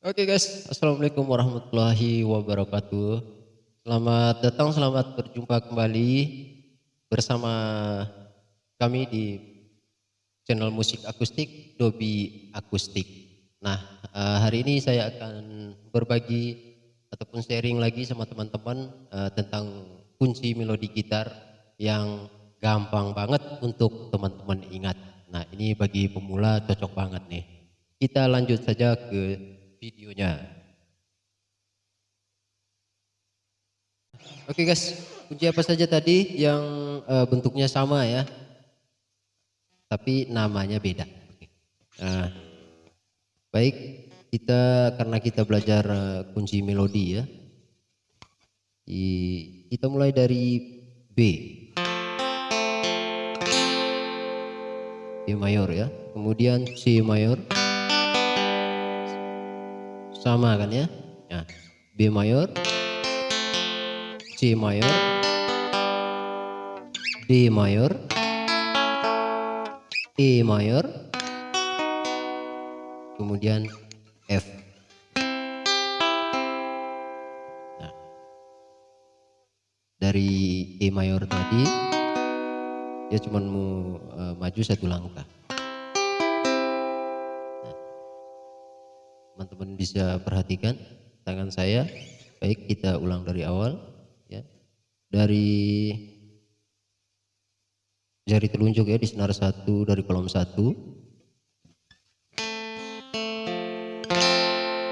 Oke guys, Assalamualaikum warahmatullahi wabarakatuh. Selamat datang, selamat berjumpa kembali bersama kami di channel musik akustik Dobi Akustik. Nah, eh, hari ini saya akan berbagi ataupun sharing lagi sama teman-teman eh, tentang kunci melodi gitar yang gampang banget untuk teman-teman ingat. Nah, ini bagi pemula cocok banget nih. Kita lanjut saja ke videonya. Oke guys, kunci apa saja tadi yang uh, bentuknya sama ya, tapi namanya beda. Nah, baik. Kita karena kita belajar uh, kunci melodi ya, di, kita mulai dari B, B mayor ya, kemudian C mayor sama kan ya? Nah, B mayor C mayor D mayor E mayor kemudian F. Nah, dari E mayor tadi dia cuma mau uh, maju satu langkah teman-teman bisa perhatikan tangan saya. Baik kita ulang dari awal ya. Dari jari telunjuk ya di senar satu dari kolom satu.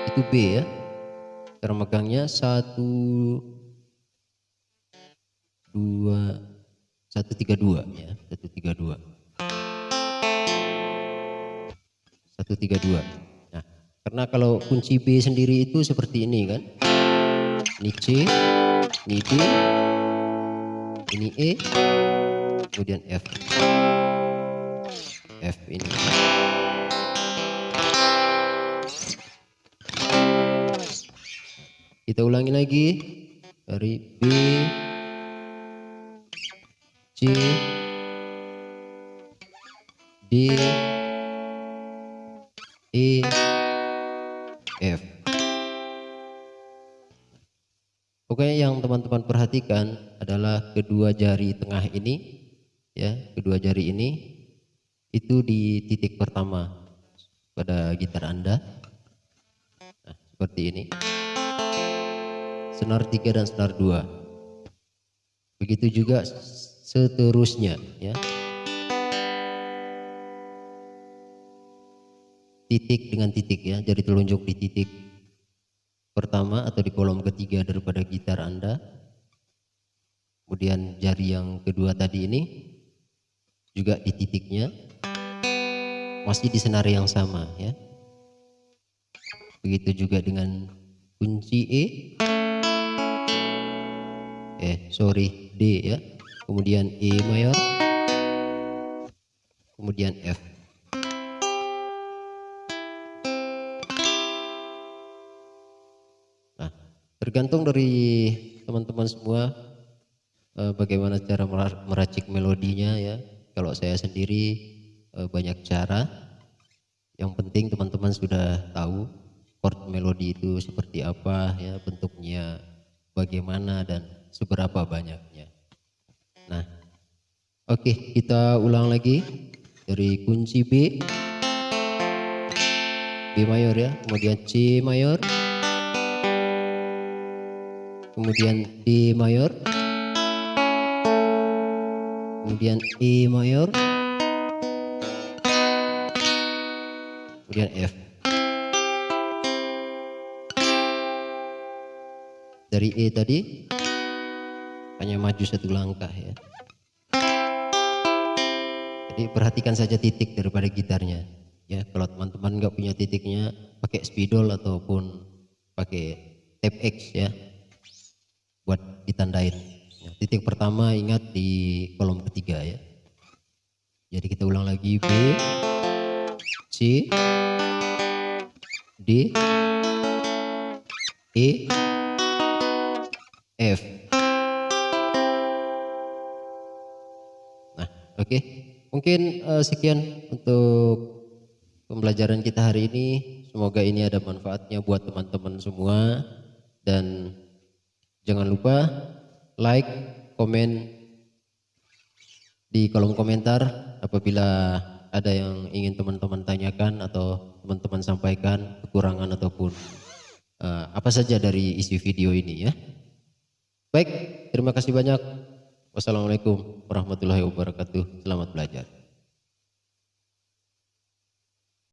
Itu B ya cara megangnya satu dua satu tiga dua ya. Satu tiga dua. Satu tiga dua karena kalau kunci B sendiri itu seperti ini kan. Ini C, ini D, ini E, kemudian F. F ini. Kita ulangi lagi dari B, C, D, Oke, yang teman-teman perhatikan adalah kedua jari tengah ini, ya, kedua jari ini itu di titik pertama pada gitar Anda. Nah, seperti ini. Senar 3 dan senar 2. Begitu juga seterusnya, ya. titik dengan titik ya, jari telunjuk di titik pertama atau di kolom ketiga daripada gitar Anda. Kemudian jari yang kedua tadi ini juga di titiknya masih di senar yang sama ya. Begitu juga dengan kunci E. Eh, sorry, D ya. Kemudian E mayor. Kemudian F. Tergantung dari teman-teman semua eh, bagaimana cara meracik melodinya ya. Kalau saya sendiri eh, banyak cara. Yang penting teman-teman sudah tahu chord melodi itu seperti apa ya, bentuknya bagaimana dan seberapa banyaknya. Nah, oke okay, kita ulang lagi dari kunci B, B mayor ya, kemudian C mayor, kemudian D mayor, kemudian E mayor, kemudian F. Dari E tadi hanya maju satu langkah ya. Jadi perhatikan saja titik daripada gitarnya. Ya, kalau teman-teman nggak punya titiknya, pakai spidol ataupun pakai tape X ya buat ditandain. Ya, titik pertama ingat di kolom ketiga ya. Jadi kita ulang lagi B, C, D, E, F. Nah, oke. Okay. Mungkin uh, sekian untuk pembelajaran kita hari ini. Semoga ini ada manfaatnya buat teman-teman semua dan jangan lupa like, komen di kolom komentar apabila ada yang ingin teman-teman tanyakan atau teman-teman sampaikan kekurangan ataupun uh, apa saja dari isi video ini ya. Baik, terima kasih banyak. Wassalamualaikum warahmatullahi wabarakatuh. Selamat belajar.